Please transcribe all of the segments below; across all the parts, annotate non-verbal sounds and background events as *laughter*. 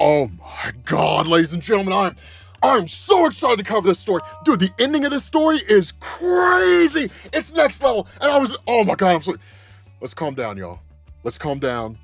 Oh my god, ladies and gentlemen, I'm I'm so excited to cover this story. Dude, the ending of this story is crazy. It's next level. And I was, oh my God, I'm so, let's calm down, y'all. Let's calm down.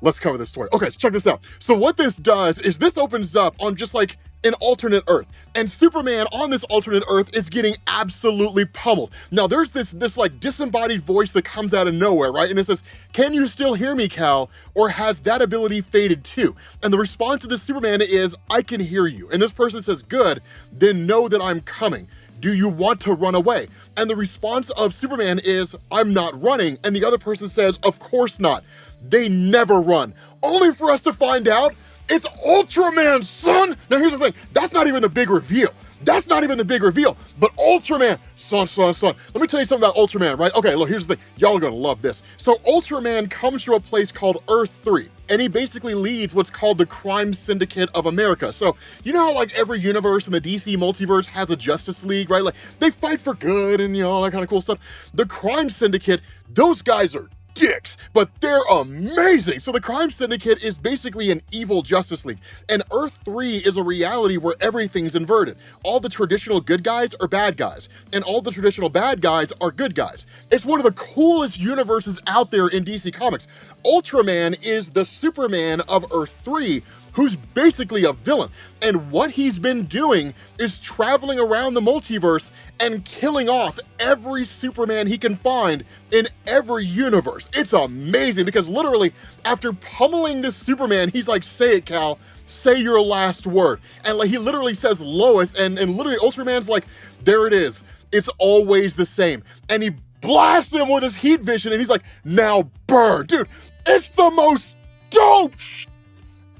Let's cover this story. Okay, so check this out. So what this does is this opens up on just like an alternate Earth. And Superman on this alternate Earth is getting absolutely pummeled. Now there's this this like disembodied voice that comes out of nowhere, right? And it says, can you still hear me, Kal? Or has that ability faded too? And the response to the Superman is, I can hear you. And this person says, good, then know that I'm coming. Do you want to run away? And the response of Superman is, I'm not running. And the other person says, of course not. They never run. Only for us to find out it's Ultraman, son! Now here's the thing, that's not even the big reveal. That's not even the big reveal, but Ultraman, son, son, son. Let me tell you something about Ultraman, right? Okay, look, here's the thing. Y'all are gonna love this. So Ultraman comes from a place called Earth 3 and he basically leads what's called the Crime Syndicate of America. So, you know how like every universe in the DC multiverse has a Justice League, right? Like they fight for good and you know, all that kind of cool stuff. The Crime Syndicate, those guys are dicks, but they're amazing. So the Crime Syndicate is basically an evil Justice League, and Earth 3 is a reality where everything's inverted. All the traditional good guys are bad guys, and all the traditional bad guys are good guys. It's one of the coolest universes out there in DC Comics. Ultraman is the Superman of Earth 3, who's basically a villain. And what he's been doing is traveling around the multiverse and killing off every Superman he can find in every universe. It's amazing because literally after pummeling this Superman, he's like, say it, Kal, say your last word. And like he literally says Lois and, and literally Ultraman's like, there it is. It's always the same. And he blasts him with his heat vision and he's like, now burn. Dude, it's the most dope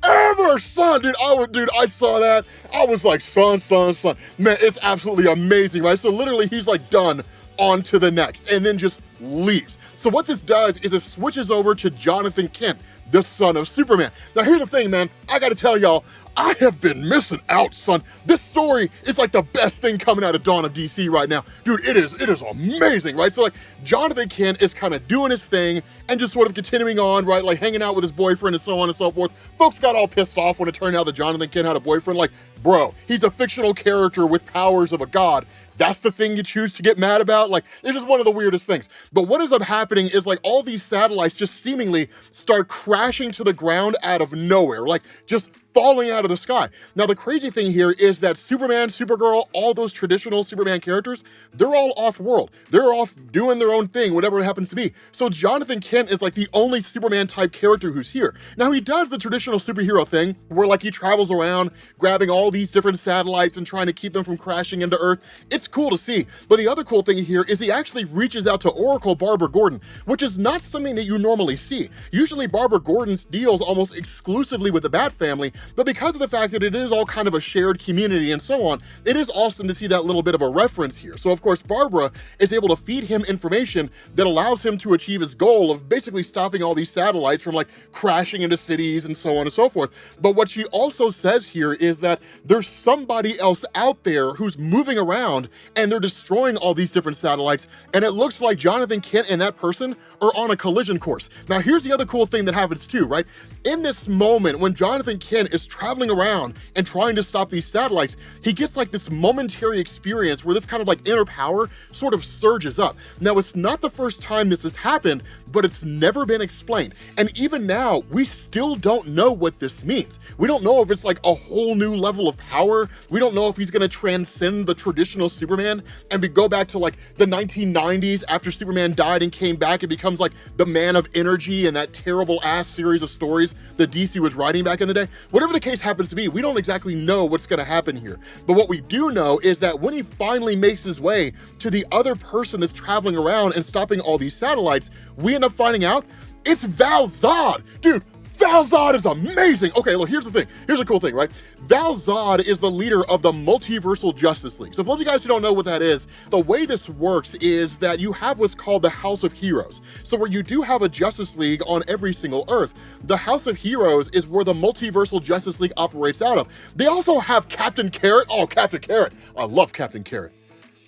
ever, son. Dude, I would, dude, I saw that. I was like, son, son, son. Man, it's absolutely amazing, right? So literally, he's like done on to the next and then just leaves. So what this does is it switches over to Jonathan Kent, the son of Superman. Now here's the thing, man. I gotta tell y'all, I have been missing out, son. This story is like the best thing coming out of Dawn of DC right now. Dude, it is, it is amazing, right? So like, Jonathan Kent is kind of doing his thing and just sort of continuing on, right? Like hanging out with his boyfriend and so on and so forth. Folks got all pissed off when it turned out that Jonathan Kent had a boyfriend. Like, bro, he's a fictional character with powers of a god. That's the thing you choose to get mad about? Like, it's just one of the weirdest things. But what ends up happening is like all these satellites just seemingly start crashing to the ground out of nowhere. Like, just falling out of the sky. Now, the crazy thing here is that Superman, Supergirl, all those traditional Superman characters, they're all off-world. They're off doing their own thing, whatever it happens to be. So Jonathan Kent is like the only Superman type character who's here. Now, he does the traditional superhero thing where like he travels around grabbing all these different satellites and trying to keep them from crashing into Earth. It's cool to see. But the other cool thing here is he actually reaches out to Oracle Barbara Gordon, which is not something that you normally see. Usually Barbara Gordon's deals almost exclusively with the Bat family, but because of the fact that it is all kind of a shared community and so on, it is awesome to see that little bit of a reference here. So of course, Barbara is able to feed him information that allows him to achieve his goal of basically stopping all these satellites from like crashing into cities and so on and so forth. But what she also says here is that there's somebody else out there who's moving around and they're destroying all these different satellites. And it looks like Jonathan Kent and that person are on a collision course. Now, here's the other cool thing that happens too, right? In this moment, when Jonathan Kent is traveling around and trying to stop these satellites, he gets like this momentary experience where this kind of like inner power sort of surges up. Now, it's not the first time this has happened, but it's never been explained. And even now, we still don't know what this means. We don't know if it's like a whole new level of power. We don't know if he's gonna transcend the traditional Superman and we go back to like the 1990s after Superman died and came back and becomes like the man of energy and that terrible ass series of stories that DC was writing back in the day. Whatever the case happens to be, we don't exactly know what's gonna happen here. But what we do know is that when he finally makes his way to the other person that's traveling around and stopping all these satellites, we end up finding out it's Val Zod. Dude, Val Zod is amazing. Okay, look, here's the thing. Here's a cool thing, right? Val Zod is the leader of the Multiversal Justice League. So for those of you guys who don't know what that is, the way this works is that you have what's called the House of Heroes. So where you do have a Justice League on every single Earth, the House of Heroes is where the Multiversal Justice League operates out of. They also have Captain Carrot. Oh, Captain Carrot. I love Captain Carrot.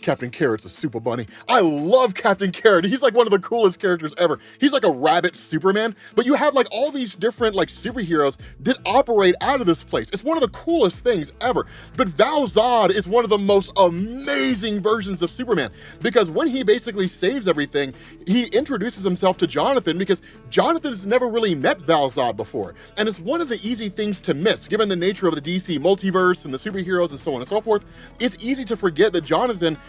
Captain Carrot's a super bunny. I love Captain Carrot. He's like one of the coolest characters ever. He's like a rabbit Superman, but you have like all these different like superheroes that operate out of this place. It's one of the coolest things ever. But Val Zod is one of the most amazing versions of Superman because when he basically saves everything, he introduces himself to Jonathan because Jonathan has never really met Val Zod before. And it's one of the easy things to miss given the nature of the DC multiverse and the superheroes and so on and so forth. It's easy to forget that Jonathan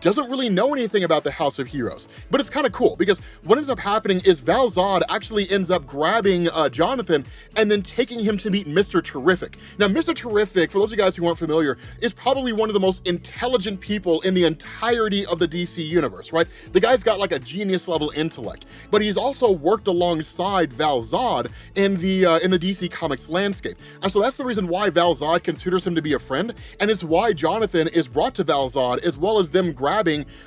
doesn't really know anything about the House of Heroes. But it's kind of cool because what ends up happening is Val Zod actually ends up grabbing uh, Jonathan and then taking him to meet Mr. Terrific. Now, Mr. Terrific, for those of you guys who aren't familiar, is probably one of the most intelligent people in the entirety of the DC universe, right? The guy's got like a genius level intellect, but he's also worked alongside Val Zod in the uh, in the DC Comics landscape. And so that's the reason why Val Zod considers him to be a friend, and it's why Jonathan is brought to Val Zod, as well as them grabbing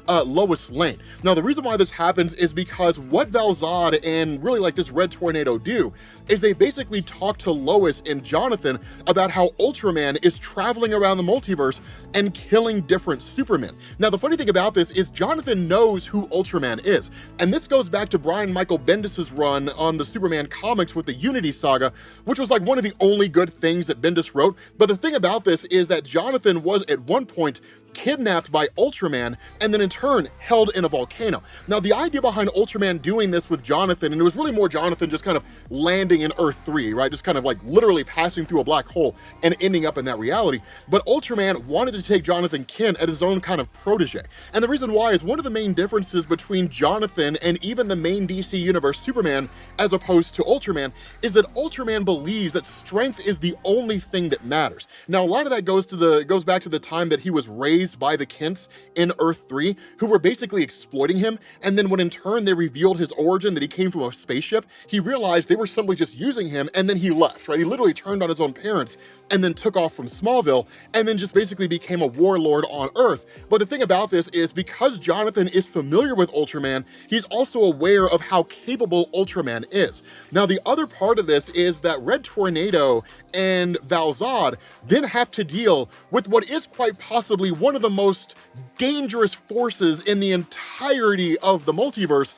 uh, Lois Lane. Now, the reason why this happens is because what Val Zod and really like this Red Tornado do is they basically talk to Lois and Jonathan about how Ultraman is traveling around the multiverse and killing different Supermen. Now, the funny thing about this is Jonathan knows who Ultraman is, and this goes back to Brian Michael Bendis's run on the Superman comics with the Unity Saga, which was like one of the only good things that Bendis wrote. But the thing about this is that Jonathan was at one point kidnapped by Ultraman and then in turn held in a volcano. Now the idea behind Ultraman doing this with Jonathan, and it was really more Jonathan just kind of landing in Earth 3, right? Just kind of like literally passing through a black hole and ending up in that reality. But Ultraman wanted to take Jonathan Kent as his own kind of protege. And the reason why is one of the main differences between Jonathan and even the main DC Universe Superman as opposed to Ultraman is that Ultraman believes that strength is the only thing that matters. Now a lot of that goes to the goes back to the time that he was raised raised by the Kents in Earth 3, who were basically exploiting him, and then when in turn they revealed his origin, that he came from a spaceship, he realized they were simply just using him, and then he left, right? He literally turned on his own parents, and then took off from Smallville, and then just basically became a warlord on Earth. But the thing about this is, because Jonathan is familiar with Ultraman, he's also aware of how capable Ultraman is. Now, the other part of this is that Red Tornado and Val Zod then have to deal with what is quite possibly one one of the most dangerous forces in the entirety of the multiverse,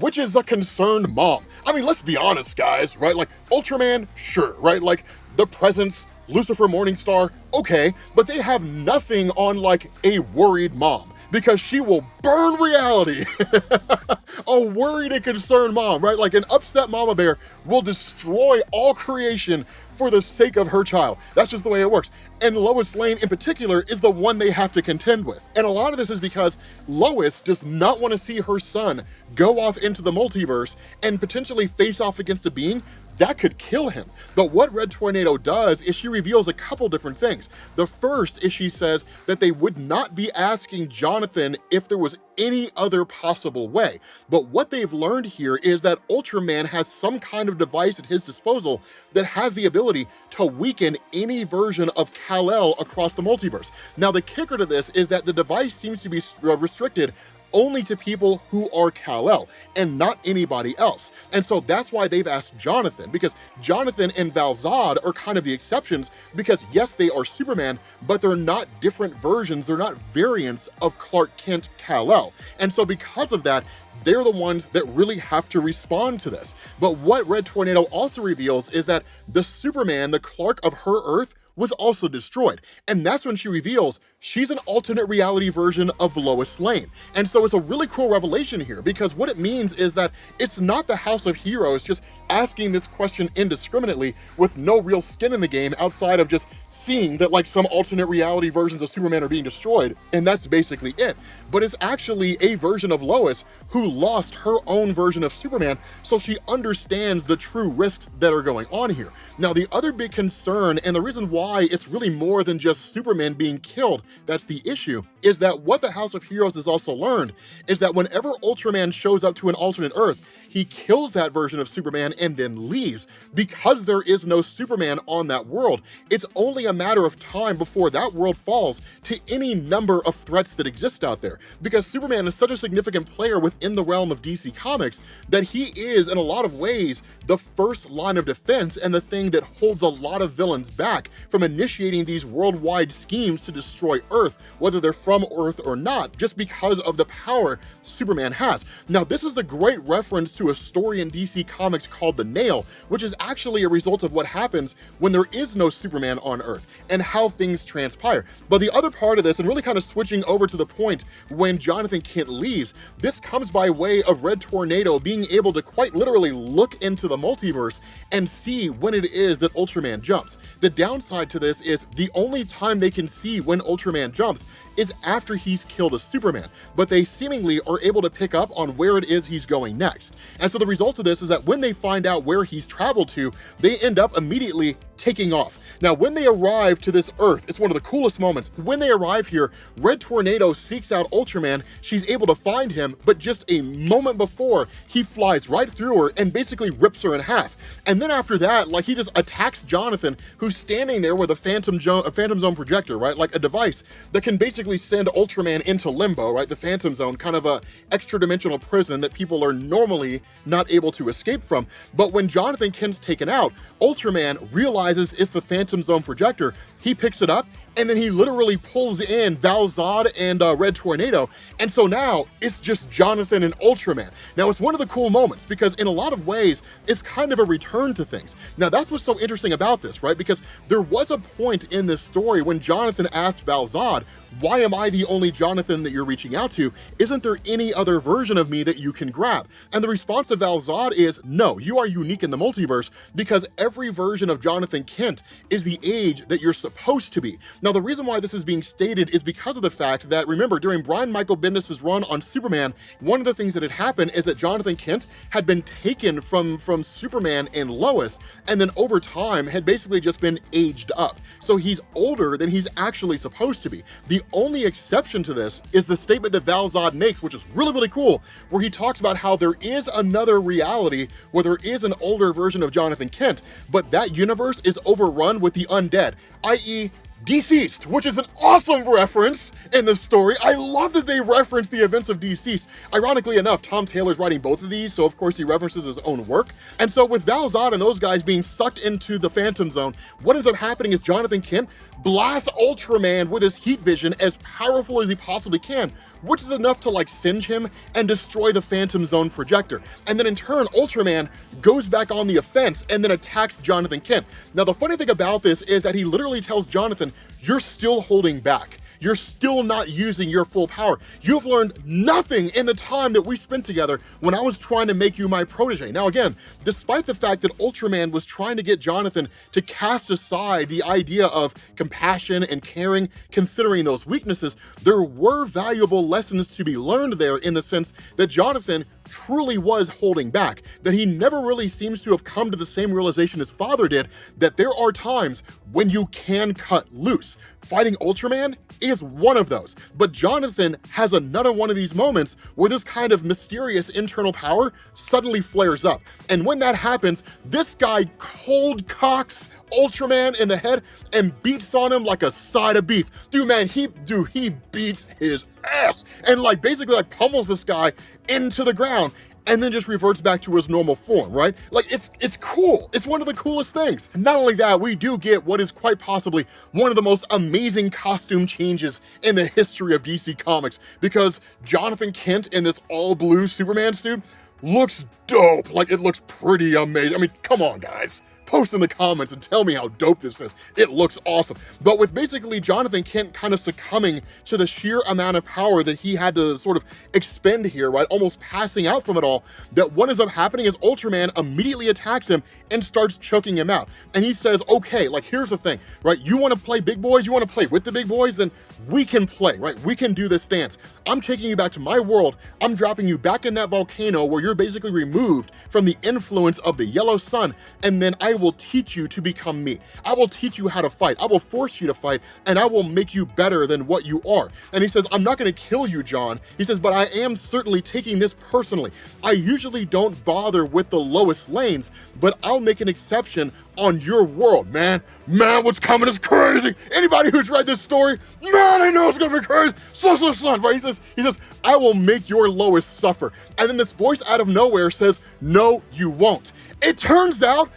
which is a concerned mom. I mean, let's be honest, guys, right? Like, Ultraman, sure, right? Like, the presence, Lucifer Morningstar, okay, but they have nothing on, like, a worried mom because she will burn reality. *laughs* a worried and concerned mom, right? Like an upset mama bear will destroy all creation for the sake of her child. That's just the way it works. And Lois Lane in particular is the one they have to contend with. And a lot of this is because Lois does not want to see her son go off into the multiverse and potentially face off against a being that could kill him. But what Red Tornado does is she reveals a couple different things. The first is she says that they would not be asking Jonathan if there was any other possible way. But what they've learned here is that Ultraman has some kind of device at his disposal that has the ability to weaken any version of Kal-El across the multiverse. Now, the kicker to this is that the device seems to be uh, restricted only to people who are Kal-El and not anybody else. And so that's why they've asked Jonathan, because Jonathan and Val Zod are kind of the exceptions because yes, they are Superman, but they're not different versions, they're not variants of Clark Kent Kal-El. And so because of that, they're the ones that really have to respond to this. But what Red Tornado also reveals is that the Superman, the Clark of her Earth, was also destroyed. And that's when she reveals she's an alternate reality version of Lois Lane. And so it's a really cool revelation here because what it means is that it's not the House of Heroes just asking this question indiscriminately with no real skin in the game outside of just seeing that like some alternate reality versions of Superman are being destroyed. And that's basically it. But it's actually a version of Lois who lost her own version of Superman. So she understands the true risks that are going on here. Now, the other big concern and the reason why why it's really more than just Superman being killed that's the issue, is that what the House of Heroes has also learned is that whenever Ultraman shows up to an alternate Earth, he kills that version of Superman and then leaves. Because there is no Superman on that world, it's only a matter of time before that world falls to any number of threats that exist out there. Because Superman is such a significant player within the realm of DC Comics that he is, in a lot of ways, the first line of defense and the thing that holds a lot of villains back from initiating these worldwide schemes to destroy Earth, whether they're from Earth or not, just because of the power Superman has. Now, this is a great reference to a story in DC Comics called The Nail, which is actually a result of what happens when there is no Superman on Earth and how things transpire. But the other part of this, and really kind of switching over to the point when Jonathan Kent leaves, this comes by way of Red Tornado being able to quite literally look into the multiverse and see when it is that Ultraman jumps. The downside to this is the only time they can see when Ultraman jumps is after he's killed a Superman, but they seemingly are able to pick up on where it is he's going next. And so the result of this is that when they find out where he's traveled to, they end up immediately taking off. Now, when they arrive to this Earth, it's one of the coolest moments. When they arrive here, Red Tornado seeks out Ultraman. She's able to find him, but just a moment before, he flies right through her and basically rips her in half. And then after that, like he just attacks Jonathan, who's standing there with a Phantom, a Phantom Zone projector, right? Like a device that can basically send Ultraman into limbo, right? The Phantom Zone, kind of a extra dimensional prison that people are normally not able to escape from. But when Jonathan Kent's taken out, Ultraman realizes it's the Phantom Zone projector. He picks it up and then he literally pulls in Val-Zod and uh, Red Tornado. And so now it's just Jonathan and Ultraman. Now it's one of the cool moments because in a lot of ways, it's kind of a return to things. Now that's what's so interesting about this, right? Because there was a point in this story when Jonathan asked Val-Zod, why am I the only Jonathan that you're reaching out to? Isn't there any other version of me that you can grab? And the response of Val-Zod is, no, you are unique in the multiverse because every version of Jonathan Kent is the age that you're supposed to be. Now, the reason why this is being stated is because of the fact that, remember, during Brian Michael Bendis' run on Superman, one of the things that had happened is that Jonathan Kent had been taken from, from Superman and Lois, and then over time had basically just been aged up. So he's older than he's actually supposed to be. The only exception to this is the statement that Val-Zod makes, which is really, really cool, where he talks about how there is another reality where there is an older version of Jonathan Kent, but that universe is overrun with the undead, i.e., e DCeased, which is an awesome reference in the story. I love that they reference the events of DCeased. Ironically enough, Tom Taylor's writing both of these, so of course he references his own work. And so with Val-Zod and those guys being sucked into the Phantom Zone, what ends up happening is Jonathan Kent blasts Ultraman with his heat vision as powerful as he possibly can, which is enough to like singe him and destroy the Phantom Zone projector. And then in turn, Ultraman goes back on the offense and then attacks Jonathan Kent. Now the funny thing about this is that he literally tells Jonathan, you're still holding back you're still not using your full power. You've learned nothing in the time that we spent together when I was trying to make you my protege. Now again, despite the fact that Ultraman was trying to get Jonathan to cast aside the idea of compassion and caring, considering those weaknesses, there were valuable lessons to be learned there in the sense that Jonathan truly was holding back, that he never really seems to have come to the same realization his father did, that there are times when you can cut loose. Fighting Ultraman is one of those, but Jonathan has another one of these moments where this kind of mysterious internal power suddenly flares up. And when that happens, this guy cold cocks Ultraman in the head and beats on him like a side of beef. Dude, man, he, dude, he beats his ass and like basically like pummels this guy into the ground and then just reverts back to his normal form, right? Like it's it's cool. It's one of the coolest things. Not only that, we do get what is quite possibly one of the most amazing costume changes in the history of DC Comics because Jonathan Kent in this all blue Superman suit looks dope. Like it looks pretty amazing. I mean, come on guys post in the comments and tell me how dope this is. It looks awesome. But with basically Jonathan Kent kind of succumbing to the sheer amount of power that he had to sort of expend here, right, almost passing out from it all, that what ends up happening is Ultraman immediately attacks him and starts choking him out. And he says, okay, like here's the thing, right, you wanna play big boys, you wanna play with the big boys, then we can play, right? We can do this dance. I'm taking you back to my world. I'm dropping you back in that volcano where you're basically removed from the influence of the yellow sun. And then I will teach you to become me. I will teach you how to fight. I will force you to fight and I will make you better than what you are. And he says, I'm not gonna kill you, John. He says, but I am certainly taking this personally. I usually don't bother with the Lois Lanes, but I'll make an exception on your world, man. Man, what's coming is crazy. Anybody who's read this story, man, I know it's gonna be crazy. So, so, son, right? He says, he says, I will make your Lois suffer. And then this voice out of nowhere says, no, you won't. It turns out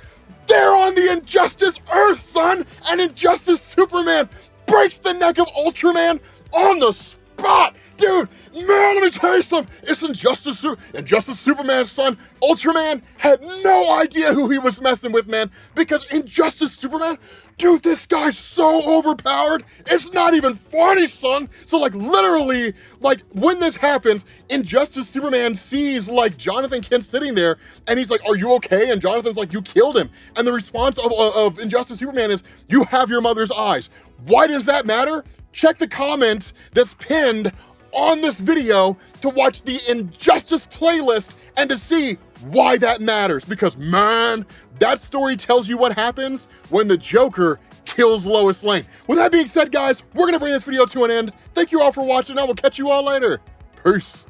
They're on the Injustice Earth, son! And Injustice Superman breaks the neck of Ultraman on the spot! Dude, man, let me tell you something. It's Injustice, Su- Injustice Superman's son, Ultraman, had no idea who he was messing with, man. Because Injustice Superman, dude, this guy's so overpowered. It's not even funny, son. So, like, literally, like, when this happens, Injustice Superman sees, like, Jonathan Kent sitting there, and he's like, Are you okay? And Jonathan's like, You killed him. And the response of, of, Injustice Superman is, You have your mother's eyes. Why does that matter? Check the comment that's pinned on this video to watch the Injustice playlist and to see why that matters. Because man, that story tells you what happens when the Joker kills Lois Lane. With that being said, guys, we're gonna bring this video to an end. Thank you all for watching, I will catch you all later. Peace.